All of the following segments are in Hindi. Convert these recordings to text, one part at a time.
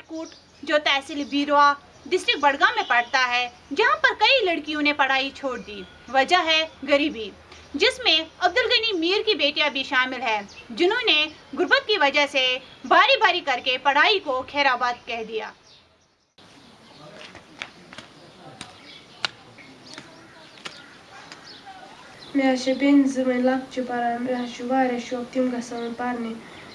कटकूट, जो तहसील बीरवा डिस्ट्रिक्ट बड़गा में पढ़ता है, जहाँ पर कई लड़कियों ने पढ़ाई छोड़ दी। वजह है गरीबी, जिसमें अब्दुल गनी मीर की बेटियाँ भी शामिल हैं, जिन्होंने गुर्बत की वजह से बारी बारी करके पढ़ाई को खैराबाद कह दिया। मे बेन जो लक् पढ़ान मे शौक तम ग पढ़ने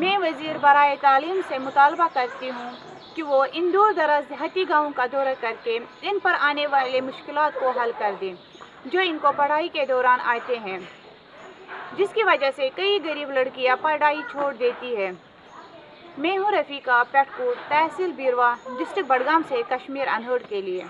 मैं वज़ीर बरए तालीम से मुतालबा करती हूँ कि वो इन दूर दराज देहाती गाँव का दौरा करके इन पर आने वाले मुश्किल को हल कर दें, जो इनको पढ़ाई के दौरान आते हैं। जिसकी वजह से कई गरीब लड़कियाँ पढ़ाई छोड़ देती है। मैं हूँ रफ़ीका, पेटकोट तहसील बीरवा, डिस्ट्रिक्ट बडगाम से कश्मीर, अनहड के लिए।